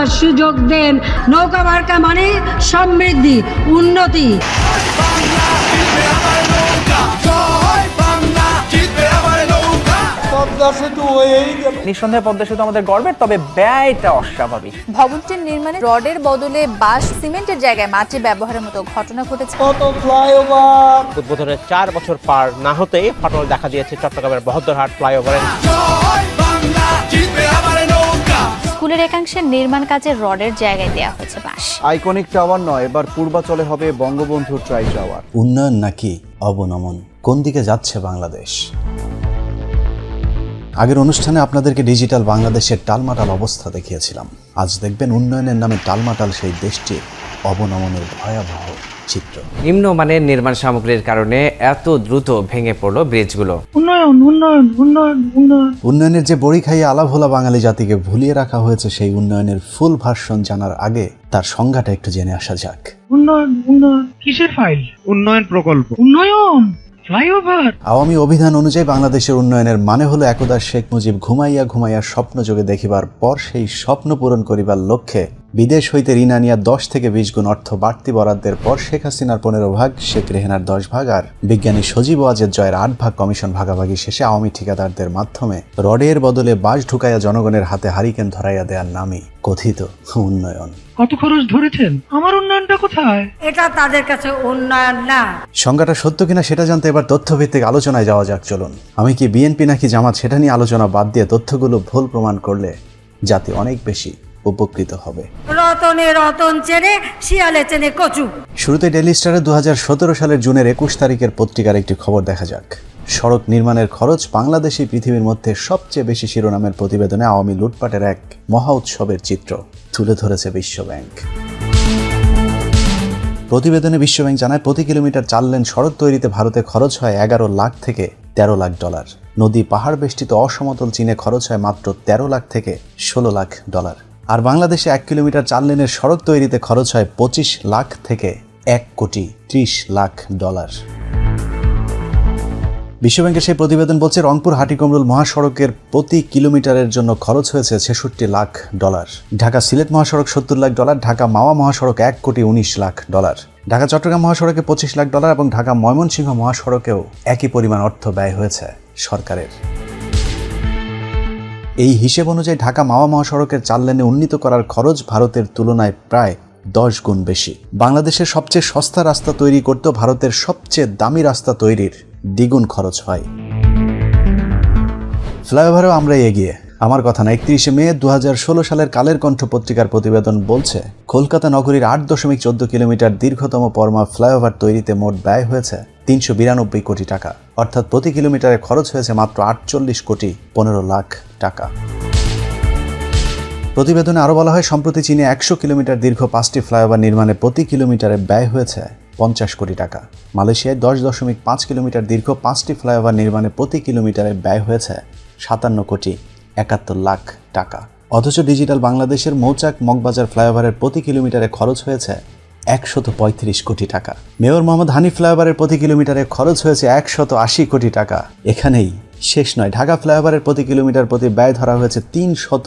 করার সুযোগ দেন। নৌকা মার্কা মানে সমৃদ্ধি উন্নতি। নিঃসন্দেহে পদ্মা সেতু আমাদের গর্বের তবে ব্যয়টা অস্বাভাবিক। ভবনটির নির্মাণে রডের বদলে বাঁশ সিমেন্টের জায়গায় মাটি ব্যবহারের মতো ঘটনা ঘটেছে। উদ্বোধনের চার বছর পার না হতেই ফাটল দেখা দিয়েছে চট্টগ্রামের বহদ্দরহাট ফ্লাইওভারের স্কুলের একাংশের নির্মাণ কাজের রডের জায়গায় দেওয়া হয়েছে বাঁশ। আইকনিক টাওয়ার নয় এবার পূর্বাচলে হবে বঙ্গবন্ধুর ট্রাই টাওয়ার। উন্নয়ন নাকি অবনমন? কোন দিকে যাচ্ছে বাংলাদেশ? আগের অনুষ্ঠানে আপনাদেরকে ডিজিটাল বাংলাদেশের টালমাটাল অবস্থা দেখিয়েছিলাম। আজ দেখবেন উন্নয়নের নামে টালমাটাল সেই দেশটির অবনমনের ভয়াবহ চিত্র। নিম্নমানের নির্মাণ সামগ্রীর কারণে এত দ্রুত ভেঙে পড়ল ব্রিজগুলো। উন্নয়নের যে বড়ি খাইয়ে আলাভোলা বাঙালি জাতিকে ভুলিয়ে রাখা হয়েছে সেই উন্নয়নের ফুল ভার্সন জানার আগে তার সংজ্ঞাটা একটু জেনে আসা যাক। কিসের উন্নয়ন প্রকল্প। আওয়ামী অভিধান অনুযায়ী বাংলাদেশের উন্নয়নের মানে হলো একদা শেখ মুজিব ঘুমাইয়া ঘুমাইয়া স্বপ্ন যোগে দেখিবার পর সেই স্বপ্ন পূরণ করিবার লক্ষ্যে বিদেশ হইতে ঋণ আনিয়া দশ থেকে বিশ গুণ অর্থ বাড়তি বরাদ্দের পর শেখ হাসিনার পনেরো ভাগ শেখ রেহেনার দশ ভাগ আর বিজ্ঞানী সজীব ওয়াজের জয়ের আট ভাগ কমিশন ভাগাভাগি শেষে আওয়ামী ঠিকাদারদের মাধ্যমে রডের বদলে বাস ঢুকাইয়া জনগণের হাতে হারিকেন ধরাইয়া দেওয়ার নামই কথিত উন্নয়ন। কত খরচ ধরেছেন? আমার উন্নয়নটা কোথায়? এটা তাদের কাছে উন্নয়ন না। সংজ্ঞাটা সত্য কিনা সেটা জানতে এবার তথ্যভিত্তিক আলোচনায় যাওয়া যাক চলুন। আমি কি বিএনপি নাকি জামাত সেটা নিয়ে আলোচনা বাদ দিয়ে তথ্যগুলো ভুল প্রমাণ করলে জাতি অনেক বেশি উপকৃত হবে। রতনে রতন চেনে শিয়ালে চেনে কচু। শুরুতে ডেলি স্টারে দু সালের জুনের একুশ তারিখের পত্রিকার একটি খবর দেখা যাক। সড়ক নির্মাণের খরচ বাংলাদেশই পৃথিবীর মধ্যে সবচেয়ে বেশি শিরোনামের প্রতিবেদনে আওয়ামী লুটপাটের এক মহা উৎসবের চিত্র তুলে ধরেছে বিশ্বব্যাংক। প্রতিবেদনে বিশ্বব্যাংক জানায় প্রতি কিলোমিটার চার লেন সড়ক তৈরিতে ভারতে খরচ হয় এগারো লাখ থেকে তেরো লাখ ডলার। নদী পাহাড় বেষ্টিত অসমতল চীনে খরচ হয় মাত্র তেরো লাখ থেকে ষোলো লাখ ডলার। আর বাংলাদেশে এক কিলোমিটার চার লেনের সড়ক তৈরিতে খরচ হয় পঁচিশ লাখ থেকে এক কোটি ত্রিশ লাখ ডলার। বিশ্বব্যাংকের সেই প্রতিবেদন বলছে, রংপুর হাটিকমরুল মহাসড়কের প্রতি কিলোমিটারের জন্য খরচ হয়েছে ছেষট্টি লাখ ডলার। ঢাকা সিলেট মহাসড়ক সত্তর লাখ ডলার, ঢাকা মাওয়া মহাসড়ক এক কোটি উনিশ লাখ ডলার। ঢাকা চট্টগ্রাম মহাসড়কে পঁচিশ লাখ ডলার এবং ঢাকা ময়মনসিংহ মহাসড়কেও একই পরিমাণ অর্থ ব্যয় হয়েছে সরকারের। এই হিসেব অনুযায়ী ঢাকা মাওয়া মহাসড়কের চার লেনে উন্নীত করার খরচ ভারতের তুলনায় প্রায় দশ গুণ বেশি। বাংলাদেশের সবচেয়ে সস্তা রাস্তা তৈরি করতেও ভারতের সবচেয়ে দামি রাস্তা তৈরির দ্বিগুণ খরচ হয়। ফ্লাইওভারেও আমরা এগিয়ে। আমার কথা না, একত্রিশে মে দু হাজার ষোলো সালের কালের কণ্ঠ পত্রিকার প্রতিবেদন বলছে, কলকাতা নগরীর আট দশমিক চোদ্দ কিলোমিটার দীর্ঘতম পরমা ফ্লাইওভার তৈরিতে মোট ব্যয় হয়েছে তিনশো বিরানব্বই কোটি টাকা। অর্থাৎ প্রতি কিলোমিটারে খরচ হয়েছে মাত্র আটচল্লিশ কোটি পনেরো লাখ টাকা। প্রতিবেদনে আরও বলা হয়, সম্প্রতি চীনে একশো কিলোমিটার দীর্ঘ পাঁচটি ফ্লাইওভার নির্মাণে প্রতি কিলোমিটারে ব্যয় হয়েছে পঞ্চাশ কোটি টাকা। মালয়েশিয়ায় দশ দশমিক পাঁচ কিলোমিটার দীর্ঘ পাঁচটি ফ্লাইওভার নির্মাণে প্রতি কিলোমিটারে ব্যয় হয়েছে সাতান্ন কোটি একাত্তর লাখ টাকা। অথচ ডিজিটাল বাংলাদেশের মৌচাক মগবাজার ফ্লাইওভারের প্রতি কিলোমিটারে খরচ হয়েছে একশত পঁয়ত্রিশ কোটি টাকা। মেয়র মোহাম্মদ হানি ফ্লাইওভারের প্রতি কিলোমিটারে খরচ হয়েছে একশত আশি কোটি টাকা। এখানেই শেষ নয়, ঢাকা ফ্লাইওভারের প্রতি কিলোমিটার প্রতি ব্যয় ধরা হয়েছে তিন শত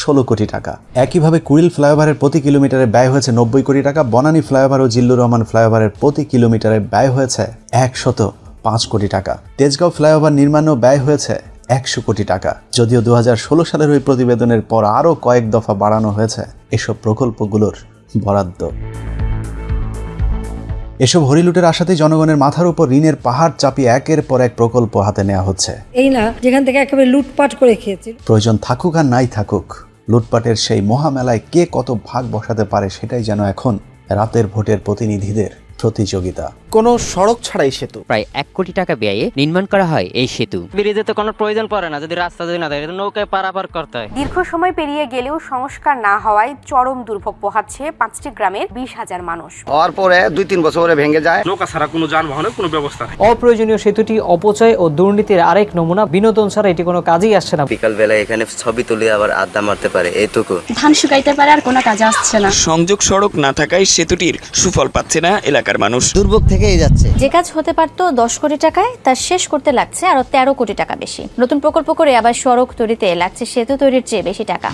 ষোলো কোটি টাকা। একইভাবে কুড়িল ফ্লাইওভারের প্রতি কিলোমিটারে ব্যয় হয়েছে নব্বই কোটি টাকা, বনানী ফ্লাইওভার ও জিল্লুর রহমান ফ্লাইওভারের প্রতি কিলোমিটারে ব্যয় হয়েছে একশত পাঁচ কোটি টাকা। তেজগাঁও ফ্লাইওভার নির্মাণেও ব্যয় হয়েছে একশো কোটি টাকা। যদিও দু হাজার ষোলো সালের ওই প্রতিবেদনের পর আরও কয়েক দফা বাড়ানো হয়েছে এসব প্রকল্পগুলোর বরাদ্দ। এসব হরিলুটের আশাতেই জনগণের মাথার উপর ঋণের পাহাড় চাপিয়ে একের পর এক প্রকল্প হাতে নেওয়া হচ্ছে। এই না যেখান থেকে একেবারে লুটপাট করে খেয়েছে প্রয়োজন থাকুক আর নাই থাকুক লুটপাটের সেই মহামেলায় কে কত ভাগ বসাতে পারে সেটাই যেন এখন রাতের ভোটের প্রতিনিধিদের প্রতিযোগিতা। কোনো সড়ক ছাড়াই সেতু। প্রায় এক কোটি টাকা ব্যয়ে নির্মাণ করা হয় এই সেতু। ব্রিজে তো কোনো প্রয়োজন পড়ে না যদি রাস্তা যদি না থাকে নৌকায় পারাপার করতে হয়। দীর্ঘ সময় পেরিয়ে গেলেও সংস্কার না হওয়ায় চরম দুর্ভোগ পোহাচ্ছে পাঁচটি গ্রামের বিশ হাজার মানুষ। হওয়ার পরে দুই তিন বছর পরে ভেঙে যায়। নৌকা ছাড়া কোনো যানবাহনের কোনো ব্যবস্থা নেই। অপ্রয়োজনীয় সেতুটি অপচয় ও দুর্নীতির আরেক নমুনা বিনোদন ছাড়া এটি কোনো কাজেই আসছে না। বিকাল বেলায় এখানে ছবি তুলে আবার আড্ডা মারতে পারে এইটুকু ধান শুকাইতে পারে আর কোনো কাজে আসছে না। সংযোগ সড়ক না থাকায় সেতুটির সুফল পাচ্ছে না এলাকার মানুষ। দুর্ভোগ থেকেই যাচ্ছে। যে কাজ হতে পারত দশ কোটি টাকায় তা শেষ করতে লাগছে আরও তেরো কোটি টাকা বেশি। নতুন প্রকল্প করে আবার সড়ক তৈরিতে লাগছে সেতু তৈরির চেয়ে বেশি টাকা।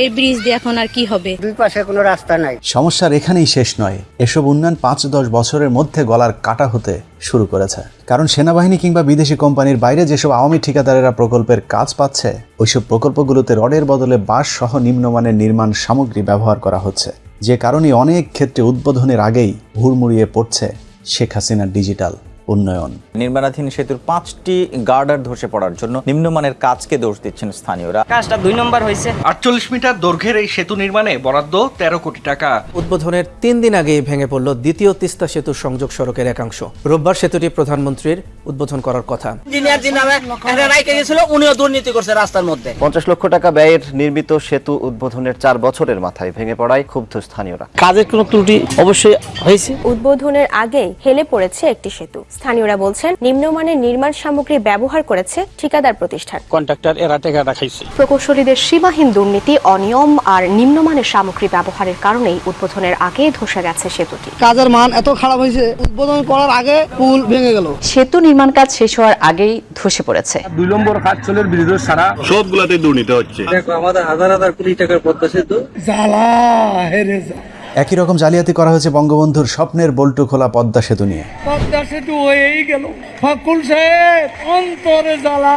এই ব্রিজ দিয়ে এখন আর কি হবে? দুই পাশে কোনো রাস্তা নাই। সমস্যার এখানেই শেষ নয়। এসব উন্নয়ন পাঁচ দশ বছরের মধ্যে গলার কাটা হতে শুরু করেছে। কারণ সেনাবাহিনী কিংবা বিদেশি কোম্পানির বাইরে যেসব আওয়ামী ঠিকাদারেরা প্রকল্পের কাজ পাচ্ছে ওইসব প্রকল্পগুলোতে রডের বদলে বাঁশ সহ নিম্নমানের নির্মাণ সামগ্রী ব্যবহার করা হচ্ছে। যে কারণে অনেক ক্ষেত্রে উদ্বোধনের আগেই হুড়মুড়িয়ে পড়ছে শেখ হাসিনার ডিজিটাল উন্নয়ন। নির্মাণাধীন সেতুর পাঁচটি গার্ডার ধসে পড়ার জন্য নিম্নমানের কাজকে দোষ দিচ্ছেন স্থানীয়রা। কাজটা দুই নম্বর হয়েছে। আটচল্লিশ মিটার দৈর্ঘ্যের এই সেতু নির্মাণে বরাদ্দ তেরো কোটি টাকা। উদ্বোধনের তিন দিন আগেই ভেঙে পড়ল দ্বিতীয় তিস্তা সেতুর সংযোগ সড়কের একাংশ। রোববার সেতুটি প্রধানমন্ত্রীর উদ্বোধন করার কথা। ইঞ্জিনিয়ার যিনি রাইকে গেছিল উনিও দুর্নীতি করছে রাস্তার মধ্যে। পঞ্চাশ লক্ষ টাকা ব্যয়ের নির্মিত সেতু উদ্বোধনের চার বছরের মাথায় ভেঙে পড়ায় ক্ষুব্ধ স্থানীয়রা। কাজের কোনো ত্রুটি অবশ্যই হয়েছে। উদ্বোধনের আগেই হেলে পড়েছে একটি সেতু। স্থানীয়রা বলছেন নিম্নমানের নির্মাণ সামগ্রী ব্যবহার করেছে ঠিকাদার প্রতিষ্ঠান। কন্ট্রাক্টর এরা টেকা রাখাইছে প্রকৌশলীদের সীমাহীন দুর্নীতি অনিয়ম আর নিম্নমানের সামগ্রী ব্যবহারের কারণেই উদ্বোধনের আগে ধসে গেছে সেতুটি। কাজের মান এত খারাপ হয়েছে উদ্বোধন করার আগে পুল ভেঙে গেল। সেতু নির্মাণ কাজ শেষ হওয়ার আগেই ধসে পড়েছে। দুই নম্বর কাজ চলের বিরুদ্ধে সারা। সবগুলাতে দুর্নীতি হচ্ছে। দেখো আমাদের হাজার হাজার কোটি টাকার পদ্মা সেতু। জ্বালা হেরে একই রকম জালিয়াতি করা হয়েছে বঙ্গবন্ধুর স্বপ্নের বল্টু খোলা পদ্মা সেতু নিয়ে। পদ্মা সেতু হয়েই গেল। ফাকুল সাহেব অন্তরে জ্বালা।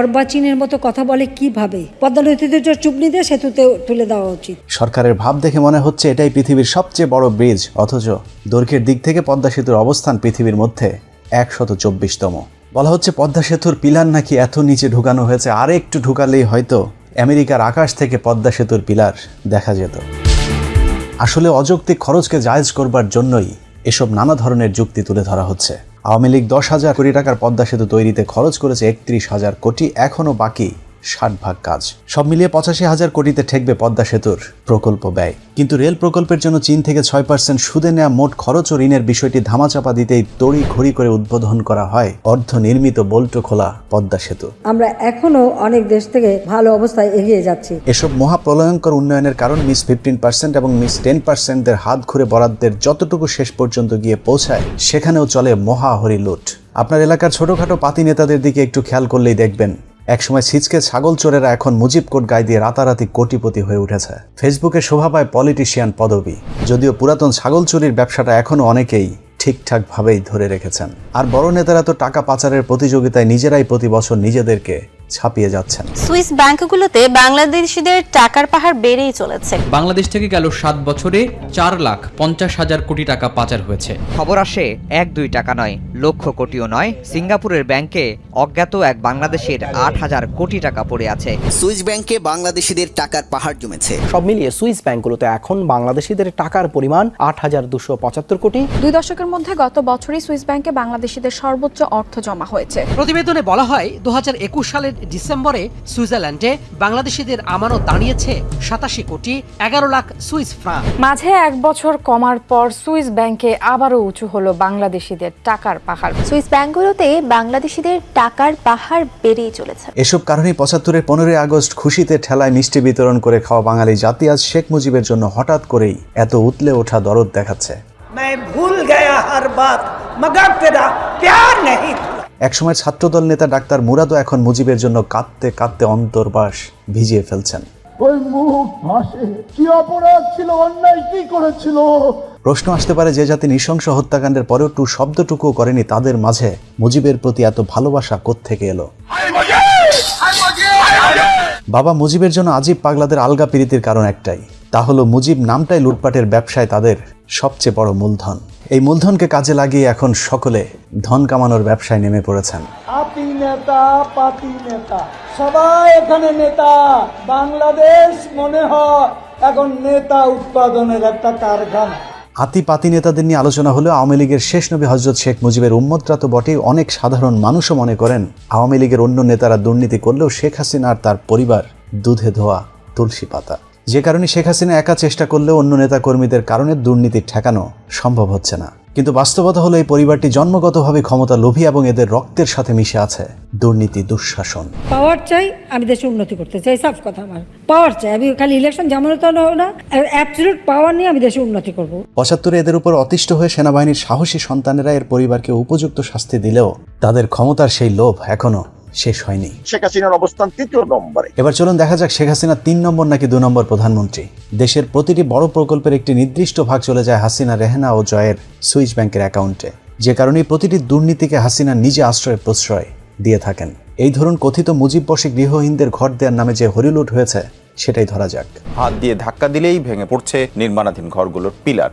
অর্বাচীনের মতো কথা বলে কীভাবে পদ্মা নদীতে চুপনি দিয়ে সেতুতে তুলে দেওয়া উচিত। সরকারের ভাব দেখে মনে হচ্ছে এটাই পৃথিবীর সবচেয়ে বড় ব্রিজ অথচ দৈর্ঘ্যের দিক থেকে পদ্মা সেতুর অবস্থান পৃথিবীর মধ্যে একশত চব্বিশতম। বলা হচ্ছে পদ্মা সেতুর পিলার নাকি এত নিচে ঢুকানো হয়েছে আর একটু ঢুকালেই হয়তো আমেরিকার আকাশ থেকে পদ্মা সেতুর পিলার দেখা যেত। আসলে অযৌক্তিক খরচকে জায়জ করবার জন্যই এসব নানা ধরনের যুক্তি তুলে ধরা হচ্ছে। আওয়ামী লীগ দশ হাজার কোটি টাকার পদ্মা সেতু তৈরিতে খরচ করেছে একত্রিশ হাজার কোটি এখনও বাকি ষাট ভাগ কাজ। সব মিলিয়ে পঁচাশি হাজার কোটিতে ঠেকবে পদ্মা সেতুর প্রকল্প ব্যয়। কিন্তু রেল প্রকল্পের জন্য চীন থেকে ছয় পার্সেন্ট সুদে নেওয়া মোট খরচ ও ঋণের বিষয়টি ধামাচাপা দিতেই তড়ি ঘড়ি করে উদ্বোধন করা হয় অর্ধ নির্মিত বল্টো খোলা পদ্মা সেতু। আমরা এখনও অনেক দেশ থেকে ভালো অবস্থায় এগিয়ে যাচ্ছি। এসব মহাপ্রলয়ঙ্কর উন্নয়নের কারণ মিস ফিফটিন পার্সেন্ট এবং মিস টেন পার্সেন্টদের হাত ঘুরে বরাদ্দের যতটুকু শেষ পর্যন্ত গিয়ে পৌঁছায় সেখানেও চলে মহাহরি লুট আপনার এলাকার ছোটখাটো পাতি নেতাদের দিকে একটু খেয়াল করলেই দেখবেন একসময় ছিচকে ছাগল চোরেরা এখন মুজিব কোট গায়ে দিয়ে রাতারাতি কোটিপতি হয়ে উঠেছে। ফেসবুকে শোভা পায় পলিটিশিয়ান পদবি। যদিও পুরাতন ছাগল চুরির ব্যবসাটা এখনও অনেকেই ঠিকঠাকভাবেই ধরে রেখেছেন। আর বড় নেতারা তো টাকা পাচারের প্রতিযোগিতায় নিজেরাই প্রতি বছর নিজেদেরকে ছাপিয়ে যাচ্ছেন। সুইস ব্যাংকগুলোতে বাংলাদেশিদের টাকার পাহাড় বেড়েই চলেছে। বাংলাদেশ থেকে গেল সাত বছরে চার লাখ পঞ্চাশ হাজার কোটি টাকা পাচার হয়েছে। খবর আসে এক দুই টাকা নয় লক্ষ কোটিও নয় সিঙ্গাপুরের ব্যাংকে অজ্ঞাত এক বাংলাদেশের আট হাজার কোটি টাকা পড়ে আছে। সুইস ব্যাংকে বাংলাদেশিদের টাকার পাহাড় জমেছে। সব মিলিয়ে সুইস ব্যাংকগুলোতে এখন বাংলাদেশিদের টাকার পরিমাণ আট হাজার দুশো পঁচাত্তর কোটি। দুই দশকের মধ্যে গত বছরই সুইস ব্যাংকে বাংলাদেশিদের সর্বোচ্চ অর্থ জমা হয়েছে। প্রতিবেদনে বলা হয় দু সালের ডিসেম্বরে সুইজারল্যান্ডে বাংলাদেশিদের আমানত দাঁড়িয়েছে সাতাশি কোটি এগারো লাখ সুইস ফ্রাঙ্ক মাঝে এক বছর কমার পর সুইস ব্যাংকে আবারও উঁচু হলো বাংলাদেশিদের টাকার পাহাড়। সুইস ব্যাংকগুলোতে বাংলাদেশিদের টাকার পাহাড় বেড়েই চলেছে। এসব কারণে পঁচাত্তরের পনেরোই আগস্ট খুশিতে ঠেলায় মিষ্টি বিতরণ করে খাওয়া বাঙালি জাতি আজ শেখ মুজিবের জন্য হঠাৎ করেই এত উতলে ওঠা দরদ দেখাচ্ছে। ভুল গয়া হর বাত মগর তেরা প্যার নেই একসময় ছাত্রদল নেতা ডাক্তার মুরাদও এখন মুজিবের জন্য কাঁদতে কাঁদতে অন্তর্বাস ভিজিয়ে ফেলছেন। ওই মুখ ভাসে। কি অপরাধ ছিল অন্যায় কি করেছিল? প্রশ্ন আসতে পারে যে জাতি নৃশংস হত্যাকাণ্ডের পরেও টু শব্দটুকুও করেনি তাদের মাঝে। মুজিবের প্রতি এত ভালোবাসা কোত্থেকে এলো? বাবা মুজিবের জন্য আজিব পাগলাদের আলগা প্রীতির কারণ একটাই। তা হলো মুজিব নামটাই লুটপাটের ব্যবসায় তাদের সবচেয়ে বড় মূলধন। এই মূলধনকে কাজে লাগিয়ে এখন সকলে ধন কামানোর ব্যবসায় নেমে পড়েছেন। আপি নেতা পাতি নেতা সবাই এখানে নেতা। বাংলাদেশ মনে হয় এখন নেতা উৎপাদনের একটা কারখানা। হাতি পাতি নেতাদের নিয়ে আলোচনা হলেও আওয়ামী লীগের শেষ নবী হজরত শেখ মুজিবের উম্মতরা তো বটেই অনেক সাধারণ মানুষও মনে করেন আওয়ামী লীগের অন্য নেতারা দুর্নীতি করলেও শেখ হাসিনা আর তার পরিবার দুধে ধোয়া তুলসী পাতা। যে কারণে শেখ হাসিনা একা চেষ্টা করলেও অন্য নেতা কর্মীদের কারণে দুর্নীতি ঠেকানো সম্ভব হচ্ছে না। কিন্তু বাস্তবতা হলো এই পরিবারটি জন্মগতভাবে ক্ষমতা লোভী এবং এদের রক্তের সাথে মিশে আছে। দুর্নীতি দুঃশাসন। পাওয়ার চাই আমি দেশে উন্নতি করতে চাই সাফ কথা আমার। পাওয়ার চাই। আমি খালি ইলেকশন যেমন তো না অ্যাবসলিউট পাওয়ার নিয়ে আমি দেশে উন্নতি করব। পঁচাত্তরে এদের উপর অতিষ্ঠ হয়ে সেনাবাহিনীর সাহসী সন্তানেরা এর পরিবারকে উপযুক্ত শাস্তি দিলেও তাদের ক্ষমতার সেই লোভ এখনও শেষ হয়নি। শেখ হাসিনার অবস্থান তৃতীয় নম্বরে। এবার চলুন দেখা যাক শেখ হাসিনা তিন নম্বর নাকি দু নম্বর প্রধানমন্ত্রী। দেশের প্রতিটি বড় প্রকল্পের একটি নির্দিষ্ট ভাগ চলে যায় হাসিনা রেহেনা ও জয়ের সুইচ ব্যাংকের অ্যাকাউন্টে। যে কারণে প্রতিটি দুর্নীতিকে হাসিনা নিজে আশ্রয় প্রশ্রয় দিয়ে থাকেন। এই ধরুন কথিত মুজিব বসে গৃহহীনদের ঘর দেওয়ার নামে যে হরিলুট হয়েছে সেটাই ধরা যাক। হাত দিয়ে ধাক্কা দিলেই ভেঙে পড়ছে নির্মাণাধীন ঘরগুলোর পিলার।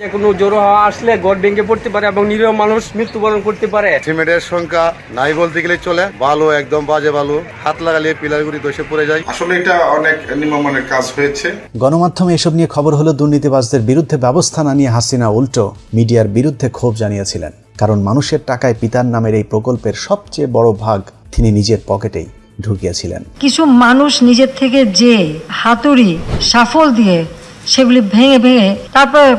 যে কোনো জোরো হাওয়া আসলে গড় ভেঙে পড়তে পারে এবং নিরীহ মানুষ মৃত্যুবরণ করতে পারে। সিমেন্টের সংখ্যা নাই বলতে গেলে চলে। বালু একদম বাজে বালু। হাত লাগালে পিলারগুলি দোষে পড়ে যায়। আসলে এটা অনেক নিম্নমানের কাজ হয়েছে। গণমাধ্যমে এসব নিয়ে খবর হলো দুর্নীতিবাজদের বিরুদ্ধে ব্যবস্থা না নিয়ে হাসিনা উল্টো মিডিয়ার বিরুদ্ধে ক্ষোভ জানিয়েছিলেন। কারণ মানুষের টাকায় পিতার নামের এই প্রকল্পের সবচেয়ে বড় ভাগ তিনি নিজের পকেটেই ঢুকিয়েছিলেন। কিছু মানুষ নিজের থেকে যে হাতুড়ি সাফল দিয়ে সেগুলি ভেঙে ভেঙে তারপরে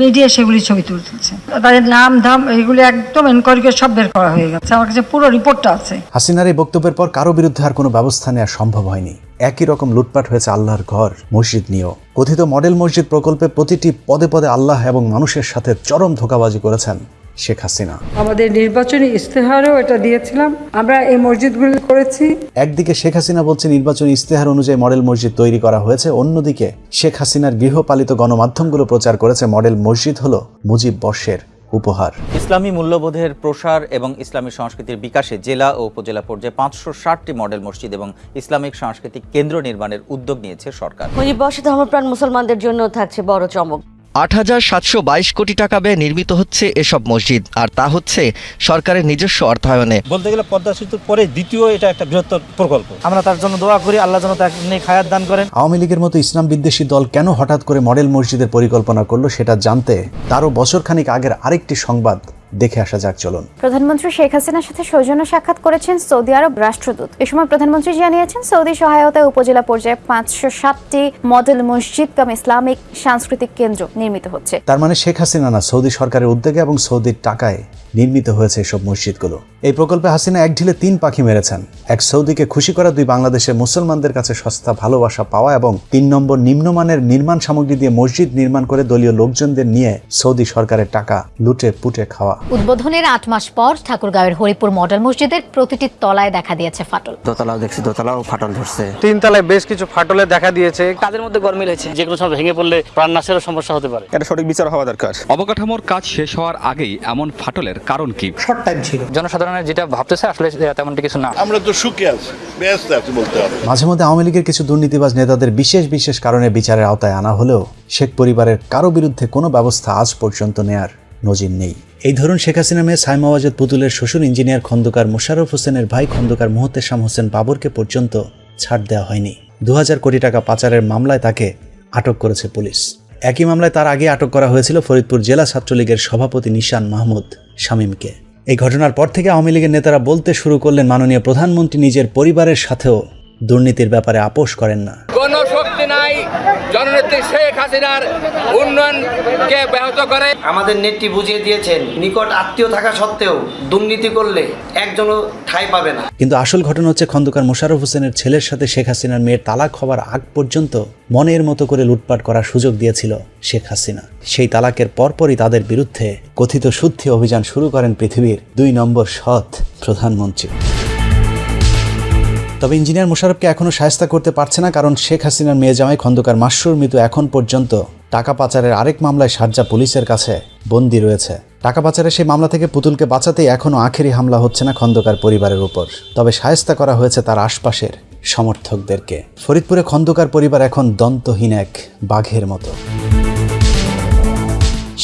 মিডিয়া সেগুলি ছবি তুলতেছে। তাদের নাম ধাম এগুলি একদম এনকোয়ারি করে সব বের করা হয়ে গেছে। আমার কাছে পুরো রিপোর্টটা আছে। হাসিনার এই বক্তব্যের পর কারও বিরুদ্ধে আর কোনো ব্যবস্থা নেওয়া সম্ভব হয়নি। একই রকম লুটপাট হয়েছে আল্লাহর ঘর, মসজিদ নিয়েও। কথিত মডেল মসজিদ প্রকল্পে প্রতিটি পদে পদে আল্লাহ এবং মানুষের সাথে চরম ধোকাবাজি করেছেন। শেখ হাসিনা। আমাদের নির্বাচনী ইস্তেহারও এটা দিয়েছিলাম। আমরা এই মসজিদগুলি করেছি। একদিকে শেখ হাসিনা বলছে নির্বাচনী ইস্তেহার অনুযায়ী মডেল মসজিদ তৈরি করা হয়েছে। অন্যদিকে শেখ হাসিনার গৃহপালিত গণমাধ্যমগুলো প্রচার করেছে মডেল মসজিদ হলো মুজিব বর্ষের উপহার। ইসলামী মূল্যবোধের প্রসার এবং ইসলামী সংস্কৃতির বিকাশে জেলা ও উপজেলা পর্যায়ে পাঁচশো ষাটটি মডেল মসজিদ এবং ইসলামিক সাংস্কৃতিক কেন্দ্র নির্মাণের উদ্যোগ নিয়েছে সরকার। মুজিব বর্ষে ধর্মপ্রাণ মুসলমানদের জন্য থাকছে বড় চমক। আট হাজার সাতশো বাইশ কোটি টাকা ব্যয়ে নির্মিত হচ্ছে এসব মসজিদ আর তা হচ্ছে সরকারের নিজস্ব অর্থায়নে। বলতে গেলে পদ্মা সেতুর পরে দ্বিতীয় এটা একটা বৃহত্তর প্রকল্প। আমরা তার জন্য দোয়া করি আল্লাহ যেন তাকে নিয়ে খায়াত দান করেন। আওয়ামী লীগের মতো ইসলাম বিদ্বেষী দল কেন হঠাৎ করে মডেল মসজিদের পরিকল্পনা করল সেটা জানতে তারও বছরখানিক আগের আরেকটি সংবাদ দেখে আসা যাক চলুন। প্রধানমন্ত্রী শেখ হাসিনার সাথে সৌজন্য সাক্ষাৎ করেছেন সৌদি আরব রাষ্ট্রদূত। এ সময় প্রধানমন্ত্রী জানিয়েছেন সৌদি সহায়তায় উপজেলা পর্যায়ে পাঁচশো সাতটি মডেল মসজিদ কাম ইসলামিক সাংস্কৃতিক কেন্দ্র নির্মিত হচ্ছে। তার মানে শেখ হাসিনা না সৌদি সরকারের উদ্যোগে এবং সৌদির টাকায় নির্মিত হয়েছে এসব মসজিদগুলো। এই প্রকল্পে হাসিনা এক ঢিলে তিন পাখি মেরেছেন। এক সৌদিকে খুশি করা দুই বাংলাদেশের মুসলমানদের কাছে সস্তা ভালোবাসা পাওয়া এবং তিন নম্বর নিম্নমানের নির্মাণ সামগ্রী দিয়ে মসজিদ নির্মাণ করে দলীয় লোকজনদের নিয়ে সৌদি সরকারের টাকা লুটে পুটে খাওয়া। উদ্বোধনের আট মাস পর ঠাকুরগাঁওয়ের হরিপুর মডেল মসজিদের প্রতিটি তলায় দেখা দিয়েছে ফাটল। দোতলাও দেখছি দোতলাও ফাটল ধরছে। তিন তলায় বেশ কিছু ফাটলে দেখা দিয়েছে। কাজের মধ্যে গরমিল হয়েছে যে কোনো সময় ভেঙে পড়লে প্রাণনাশেরও সমস্যা হতে পারে। এটা সঠিক বিচার হওয়া দরকার। অবকাঠামোর কাজ শেষ হওয়ার আগেই এমন ফাটলের কারণ কি? শর্ট টাইম ছিল। জনসাধারণের যেটা ভাবতেছে আসলে তেমনটি কিছু না। আমরা তো সুখে আছি ব্যস্ত আছি বলতে হবে। মাঝে মধ্যে আওয়ামী লীগের কিছু দুর্নীতিবাজ নেতাদের বিশেষ বিশেষ কারণে বিচারের আওতায় আনা হলেও শেখ পরিবারের কারও বিরুদ্ধে কোনো ব্যবস্থা আজ পর্যন্ত নেয়ার নজির নেই। এই ধরুন শেখ হাসিনা মেয়ে সাইমা ওয়াজেদ পুতুলের শ্বশুর ইঞ্জিনিয়ার খন্দকার মোশারফ হোসেনের ভাই খন্দকার মোহতেশাম হোসেন বাবরকে পর্যন্ত ছাড় দেওয়া হয়নি। দু কোটি টাকা পাচারের মামলায় তাকে আটক করেছে পুলিশ। একই মামলায় তার আগে আটক করা হয়েছিল ফরিদপুর জেলা ছাত্রলীগের সভাপতি নিশান মাহমুদ শামীমকে। এই ঘটনার পর থেকে আওয়ামী লীগের নেতারা বলতে শুরু করলেন মাননীয় প্রধানমন্ত্রী নিজের পরিবারের সাথেও দুর্নীতির ব্যাপারে আপোষ করেন না। জননেত্রী শেখ হাসিনার উন্নয়নকে ব্যাহত করে। আমাদের নেত্রী বুঝিয়ে দিয়েছেন নিকট আত্মীয় থাকা সত্ত্বেও দুর্নীতি করলে একজনও ঠাঁই পাবে না। কিন্তু আসল ঘটনা হচ্ছে খন্দকার মোশাররফ হোসেনের ছেলের সাথে শেখ হাসিনার মেয়ের তালাক হওয়ার আগ পর্যন্ত মনের মতো করে লুটপাট করার সুযোগ দিয়েছিল শেখ হাসিনা। সেই তালাকের পরপরই তাদের বিরুদ্ধে কথিত শুদ্ধি অভিযান শুরু করেন পৃথিবীর দুই নম্বর সৎ প্রধানমন্ত্রী। তবে ইঞ্জিনিয়ার মোশাররফকে এখনও সায়স্তা করতে পারছে না, কারণ শেখ হাসিনার মেয়ে জামাই খন্দকার মাসরুর মৃত্যু এখন পর্যন্ত। টাকা পাচারের আরেক মামলায় সারজা পুলিশের কাছে বন্দী রয়েছে। টাকা পাচারের সেই মামলা থেকে পুতুলকে বাঁচাতেই এখনও আখেরি হামলা হচ্ছে না খন্দকার পরিবারের উপর। তবে সায়স্তা করা হয়েছে তার আশপাশের সমর্থকদেরকে। ফরিদপুরে খন্দকার পরিবার এখন দন্তহীন এক বাঘের মতো।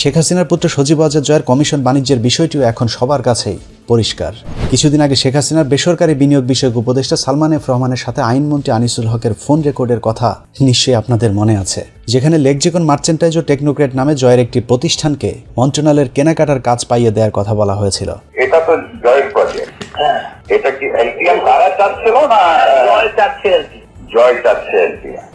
শেখ হাসিনার পুত্র সজীব আজাদ জয়ের কমিশন বাণিজ্যের বিষয়টিও এখন সবার কাছেই। পরিষ্কার। কিছুদিন আগে শেখ হাসিনার বেসরকারি বিনিয়োগ বিষয়ক উপদেষ্টা সালমান এফ রহমানের সাথে আইনমন্ত্রী আনিসুল হকের ফোন রেকর্ডের কথা নিশ্চয়ই আপনাদের মনে আছে। যেখানে লেকজেকন মার্চেন্টাইজ ও টেকনোক্রেট নামে জয়ের একটি প্রতিষ্ঠানকে মন্ত্রণালয়ের কেনাকাটার কাজ পাইয়ে দেওয়ার কথা বলা হয়েছিল। এটা তো জয়ের প্রজেক্ট এটা কি এলটিএম তারা চাচ্ছিল না? জয় চাচ্ছে জয় চাচ্ছে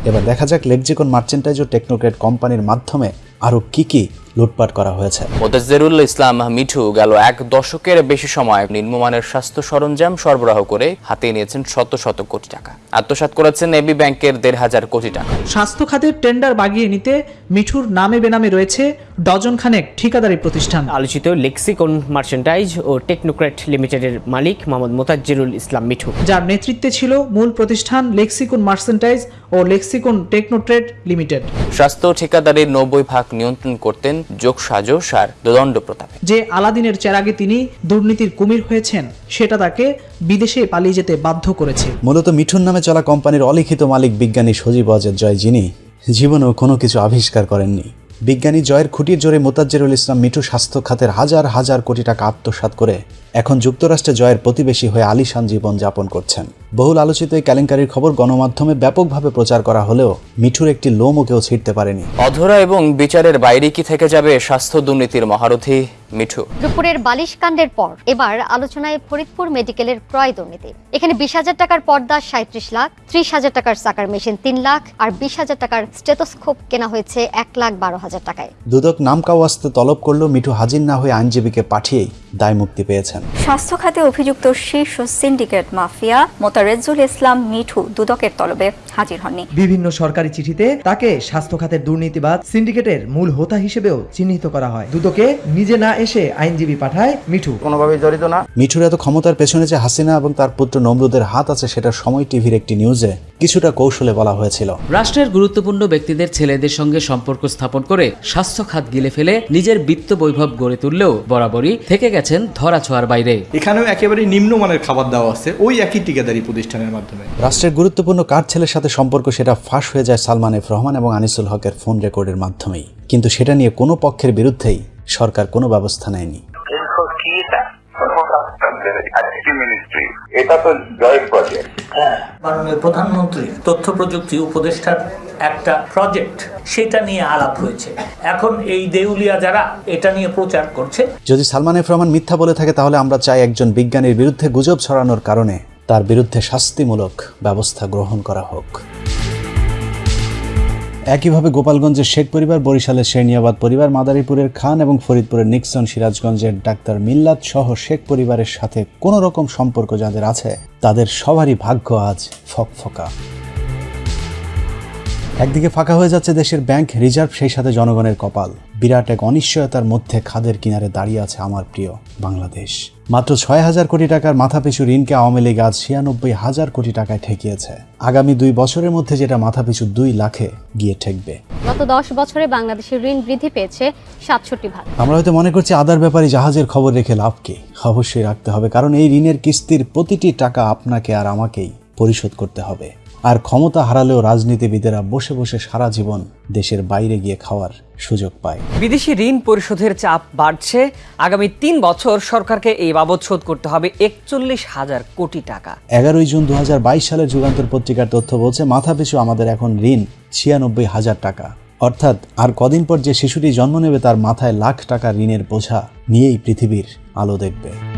এবার দেখা যাক লেকজেকন মার্চেন্টাইজ ও টেকনোক্রেট কোম্পানির মাধ্যমে আরও কি কি লুটপাট করা হয়েছে। মোতাজ্জেরুল ইসলাম মিঠু গেল এক দশকের বেশি সময় নিম্নমানের স্বাস্থ্য সরঞ্জাম সরবরাহ করে হাতিয়ে নিয়েছেন শত শত কোটি টাকা। আত্মসাৎ করেছেন এবি ব্যাংকের দেড় হাজার কোটি টাকা। স্বাস্থ্য খাতের টেন্ডার বাগিয়ে নিতে মিঠুর নামে বেনামে রয়েছে ডজন খানেক ঠিকাদারি প্রতিষ্ঠান। আলোচিত লেক্সিকন মার্চেন্টাইজ ও টেকনোক্রেট লিমিটেডের মালিক মোহাম্মদ মোতাজ্জিরুল ইসলাম মিঠু। যার নেতৃত্বে ছিল মূল প্রতিষ্ঠান লেক্সিকন মার্চেন্টাইজ ও লেক্সিকন টেকনোট্রেড লিমিটেড। স্বাস্থ্য ঠিকাদারির নব্বই ভাগ নিয়ন্ত্রণ করতেন যোগ সাজস আর দোদণ্ড প্রতাপে যে আলাদিনের চেরাগে তিনি দুর্নীতির কুমির হয়েছেন সেটা তাকে বিদেশে পালিয়ে যেতে বাধ্য করেছে। মূলত মিঠুন নামে চলা কোম্পানির অলিখিত মালিক বিজ্ঞানী সজীব অজের জয় যিনি জীবনেও কোনো কিছু আবিষ্কার করেননি। বিজ্ঞানী জয়ের খুঁটির জোরে মোতাজ্জেরুল ইসলাম মিঠু স্বাস্থ্য খাতের হাজার হাজার কোটি টাকা আত্মসাত করে এখন যুক্তরাষ্ট্রে জয়ের প্রতিবেশী হয়ে আলিশান জীবন যাপন করছেন। বহুল আলোচিত এই কেলেঙ্কারির খবর গণমাধ্যমে ব্যাপকভাবে প্রচার করা হলেও মিঠুর একটি লোমও কেউ ছিঁড়তে পারেনি। অধরা এবং বিচারের বাইরে কি থেকে যাবে স্বাস্থ্য দুর্নীতির মহারথী মিঠু? দুপুরের বালিশ কাণ্ডের পর এবার আলোচনায় ফরিদপুর মেডিকেলের ক্রয় দুর্নীতি। এখানে বিশ হাজার টাকার পর্দা সাঁত্রিশ লাখ ত্রিশ হাজার টাকার চাকার মেশিন তিন লাখ আর বিশ হাজার টাকার স্টেথোস্কোপ কেনা হয়েছে এক লাখ বারো হাজার টাকায়। দুদক নামকাওয়াস্তে তলব করলেও মিঠু হাজির না হয়ে আইনজীবীকে পাঠিয়েই দায় মুক্তি পেয়েছেন। স্বাস্থ্য খাতে অভিযুক্ত শীর্ষ সিন্ডিকেট মাফিয়া মোতারেজুল ইসলাম মিঠু দুদকের তলবে হাজির হননি। বিভিন্ন সরকারি চিঠিতে তাকে স্বাস্থ্য খাতের দুর্নীতিবাদ সিন্ডিকেটের মূল হোতা হিসেবেও চিহ্নিত করা হয়। দুদকে নিজে না এসে আইনজীবী পাঠায় মিঠু। কোনোভাবে জড়িত না। মিঠুর এত ক্ষমতার পেছনে যে হাসিনা এবং তার পুত্র নমরুদের হাত আছে সেটা সময় টিভির একটি নিউজে। কিছুটা কৌশলে বলা হয়েছিল। রাষ্ট্রের গুরুত্বপূর্ণ ব্যক্তিদের ছেলেদের সঙ্গে সম্পর্ক স্থাপন করে স্বাস্থ্য খাত গিলে ফেলে নিজের বিত্ত বৈভব গড়ে তুললেও বরাবরই থেকে গেছেন ধরা ছোঁয়ার বাইরে। এখানেও একেবারে নিম্নমানের খাবার দেওয়া আছে ওই একই টিকাদারি প্রতিষ্ঠানের মাধ্যমে। রাষ্ট্রের গুরুত্বপূর্ণ কার ছেলের সাথে সম্পর্ক সেটা ফাঁস হয়ে যায় সালমান এফ রহমান এবং আনিসুল হকের ফোন রেকর্ডের মাধ্যমেই। কিন্তু সেটা নিয়ে কোনো পক্ষের বিরুদ্ধেই সরকার কোনো ব্যবস্থা নেয়নি। মিনিস্ট্রি এটা তো জয়েন্ট প্রজেক্ট মাননীয় প্রধানমন্ত্রী তথ্য প্রযুক্তি উপদেষ্টার একটা প্রজেক্ট সেটা নিয়ে আলাপ হয়েছে। এখন এই দেউলিয়া যারা এটা নিয়ে প্রচার করছে। যদি সালমান এফ রহমান মিথ্যা বলে থাকে তাহলে আমরা চাই একজন বিজ্ঞানীর বিরুদ্ধে গুজব ছড়ানোর কারণে তার বিরুদ্ধে শাস্তিমূলক ব্যবস্থা গ্রহণ করা হোক। একইভাবে গোপালগঞ্জের শেখ পরিবার, বরিশালের শেরনিয়াবাদ পরিবার, মাদারীপুরের খান এবং ফরিদপুরের নিক্সন সিরাজগঞ্জের ডাক্তার মিল্লাত সহ শেখ পরিবারের সাথে কোনো রকম সম্পর্ক যাদের আছে, তাদের সবারই ভাগ্য আজ ফকফকা। একদিকে ফাঁকা হয়ে যাচ্ছে দেশের ব্যাংক, রিজার্ভ সেই সাথে জনগণের কপাল। বিরাট এক অনিশ্চয়তার মধ্যে খাদের কিনারে দাঁড়িয়ে আছে আমার প্রিয় বাংলাদেশ। মাত্র ছয় হাজার কোটি টাকার মাথাপিছু ঋণকে আওয়ামী লীগ আজ ছিয়ানব্বই হাজার কোটি টাকায় ঠেকিয়েছে। আগামী দুই বছরের মধ্যে যেটা মাথাপিছু দুই লাখে গিয়ে ঠেকবে। গত দশ বছরে বাংলাদেশের ঋণ বৃদ্ধি পেয়েছে সাতষট্টি ভাগ। আমরা হয়তো মনে করছি আদার ব্যাপারে জাহাজের খবর রেখে লাভ কি? অবশ্যই রাখতে হবে কারণ এই ঋণের কিস্তির প্রতিটি টাকা আপনাকে আর আমাকেই পরিশোধ করতে হবে। আর ক্ষমতা হারালেও রাজনীতিবিদেরা বসে বসে সারা জীবন দেশের বাইরে গিয়ে খাওয়ার সুযোগ পায়। বিদেশি ঋণ পরিশোধের চাপ বাড়ছে। আগামী তিন বছর সরকারকে এই বাবদ শোধ করতে হবে একচল্লিশ হাজার কোটি টাকা। এগারোই জুন দু সালের যুগান্তর পত্রিকার তথ্য বলছে মাথাপিছু আমাদের এখন ঋণ ছিয়ানব্বই হাজার টাকা। অর্থাৎ আর কদিন পর যে শিশুটি জন্ম নেবে তার মাথায় লাখ টাকা ঋণের বোঝা নিয়েই পৃথিবীর আলো দেখবে।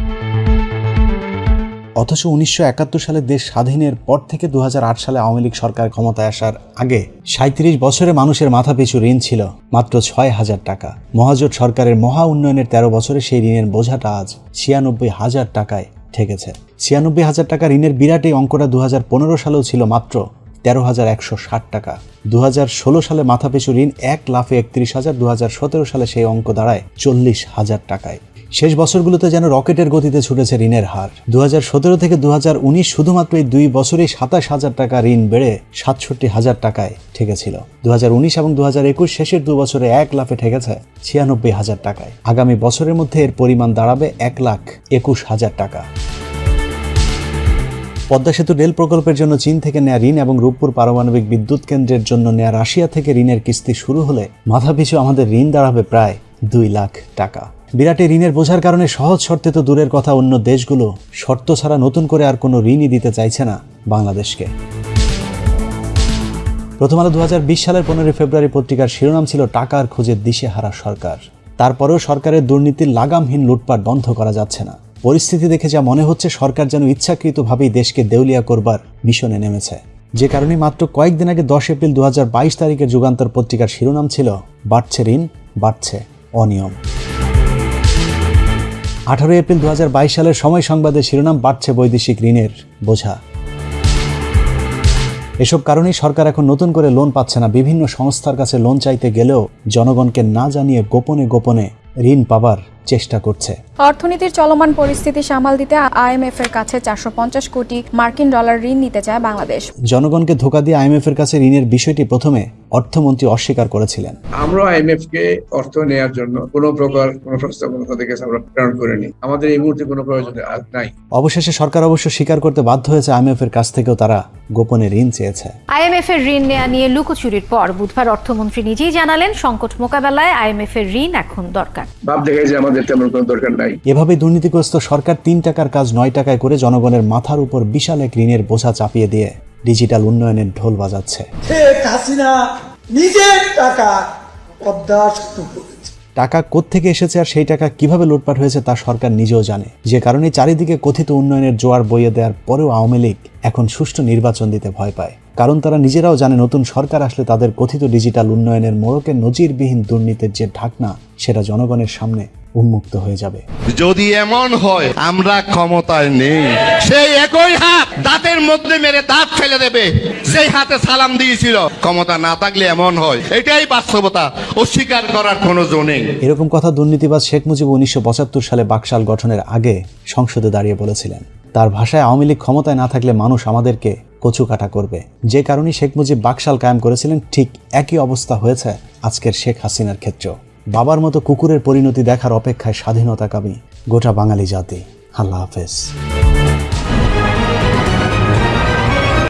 অথচ উনিশশো একাত্তর সালে দেশ স্বাধীনের পর থেকে দু হাজার আট সালে আওয়ামী লীগ সরকার ক্ষমতায় আসার আগে সাঁত্রিশ বছরে মানুষের মাথাপিছু ঋণ ছিল মাত্র ছয় হাজার টাকা। মহাজোট সরকারের মহা উন্নয়নের তেরো বছরে সেই ঋণের বোঝাটা আজ ছিয়ানব্বই হাজার টাকায় ঠেকেছে। ছিয়ানব্বই হাজার টাকা ঋণের বিরাট এই অঙ্কটা দু হাজার পনেরো সালেও ছিল মাত্র তেরো হাজার একশো ষাট টাকা। দু হাজার ষোলো সালে মাথাপিছু ঋণ এক লাফে একত্রিশ হাজার দু সালে সেই অঙ্ক দাঁড়ায় চল্লিশ হাজার টাকায়। শেষ বছরগুলোতে যেন রকেটের গতিতে ছুটেছে ঋণের হার। দু হাজার সতেরো থেকে দু হাজার উনিশ শুধুমাত্র এই দুই বছরেই সাতাশ হাজার টাকা ঋণ বেড়ে সাতষট্টি হাজার টাকায় ঠেকেছিল। দু হাজার উনিশ এবং দু হাজার একুশ শেষের দু বছরে এক লাফে ঠেকেছে ছিয়ানব্বই হাজার টাকায়। আগামী বছরের মধ্যে এর পরিমাণ দাঁড়াবে এক লাখ একুশ হাজার টাকা। পদ্মা সেতু রেল প্রকল্পের জন্য চীন থেকে নেয়া ঋণ এবং রূপপুর পারমাণবিক বিদ্যুৎ কেন্দ্রের জন্য নেয়া রাশিয়া থেকে ঋণের কিস্তি শুরু হলে মাথাপিছু আমাদের ঋণ দাঁড়াবে প্রায় দুই লাখ টাকা। বিরাটে ঋণের বোঝার কারণে সহজ শর্তে তো দূরের কথা অন্য দেশগুলো শর্ত ছাড়া নতুন করে আর কোনো ঋণই দিতে চাইছে না বাংলাদেশকে। প্রথম আলো দুহাজার বিশ সালের পনেরোই ফেব্রুয়ারি পত্রিকার শিরোনাম ছিল টাকার খোঁজে দিশেহারা সরকার। তারপরেও সরকারের দুর্নীতির লাগামহীন লুটপাট বন্ধ করা যাচ্ছে না। পরিস্থিতি দেখে যা মনে হচ্ছে, সরকার যেন ইচ্ছাকৃতভাবেই দেশকে দেউলিয়া করবার মিশনে নেমেছে। যে কারণে মাত্র কয়েকদিন আগে দশ এপ্রিল দুহাজার বাইশ তারিখের যুগান্তর পত্রিকার শিরোনাম ছিল, বাড়ছে ঋণ, বাড়ছে অনিয়ম। আঠারো এপ্রিল দু হাজার বাইশ সালের সময় সংবাদে শিরোনাম বাড়ছে বৈদেশিক ঋণের বোঝা। এসব কারণেই সরকার এখন নতুন করে লোন পাচ্ছে না। বিভিন্ন সংস্থার কাছে লোন চাইতে গেলেও জনগণকে না জানিয়ে গোপনে গোপনে ঋণ পাবার চেষ্টা করছে। অর্থনীতির চলমান পরিস্থিতি সামাল দিতে আইএমএফ এর কাছে চারশো পঞ্চাশ কোটি মার্কিন ডলার ঋণ নিতে চায় বাংলাদেশ। জনগণকে ধোকা দিয়ে আইএমএফ এর কাছে ঋণের বিষয়টি প্রথমে অর্থমন্ত্রী অস্বীকার করেছিলেন। আমরা আইএমএফ কে অর্থ নেওয়ার জন্য কোনো প্রকার কোনো প্রস্তাবনা তাদের কাছে আমরা প্রেরণ করিনি। আমাদের এই মুহূর্তে কোনো প্রয়োজন নাই। অবশেষে সরকার অবশ্য স্বীকার করতে বাধ্য হয়েছে আইএমএফ এর কাছ থেকেও তারা গোপনে ঋণ চেয়েছে। আইএমএফ এর ঋণ নেওয়া নিয়ে লুকোচুরির পর বুধবার অর্থমন্ত্রী নিজেই জানালেন সংকট মোকাবেলায় আইএমএফ এর ঋণ এখন দরকার। ভাব দেখায় যে আমাদের তেমন কোনো দরকার নাই। এভাবে দুর্নীতিগ্রস্ত সরকার তিন টাকার কাজ নয় টাকায় করে জনগণের মাথার উপর বিশাল এক ঋণের বোঝা চাপিয়ে দিয়ে ডিজিটাল উন্নয়নের ঢোল বাজাচ্ছে। হাসিনা নিজের টাকা টাকা কোত্থেকে এসেছে আর সেই টাকা কীভাবে লুটপাট হয়েছে তা সরকার নিজেও জানে। যে কারণে চারিদিকে কথিত উন্নয়নের জোয়ার বইয়ে দেওয়ার পরেও আওয়ামী লীগ এখন সুষ্ঠু নির্বাচন দিতে ভয় পায়। কারণ তারা নিজেরাও জানে নতুন সরকার আসলে তাদের কথিত ডিজিটাল উন্নয়নের মোড়কে নজিরবিহীন দুর্নীতির যে ঢাকনা সেটা জনগণের সামনে উন্মুক্ত হয়ে যাবে। যদি এমন হয় আমরা ক্ষমতায় নেই। সেই একই হাত দাঁতের মধ্যে মেরে দাঁত ফেলে দেবে। সেই হাতে সালাম দিয়েছিল। ক্ষমতা না থাকলে এমন হয়। এটাই বাস্তবতা। অস্বীকার করার কোনো জো নেই। এরকম কথা দুর্নীতিবাজ শেখ মুজিব উনিশশো পঁচাত্তর সালে বাকশাল গঠনের আগে সংসদে দাঁড়িয়ে বলেছিলেন। তার ভাষায় আওয়ামী লীগ ক্ষমতায় না থাকলে মানুষ আমাদেরকে কচু কাটা করবে। যে কারণে শেখ মুজিব বাকশাল কায়েম করেছিলেন ঠিক একই অবস্থা হয়েছে আজকের শেখ হাসিনার ক্ষেত্রেও। বাবার মতো কুকুরের পরিণতি দেখার অপেক্ষায় স্বাধীনতাকামী গোটা বাঙালি জাতি। আল্লাহ হাফেজ।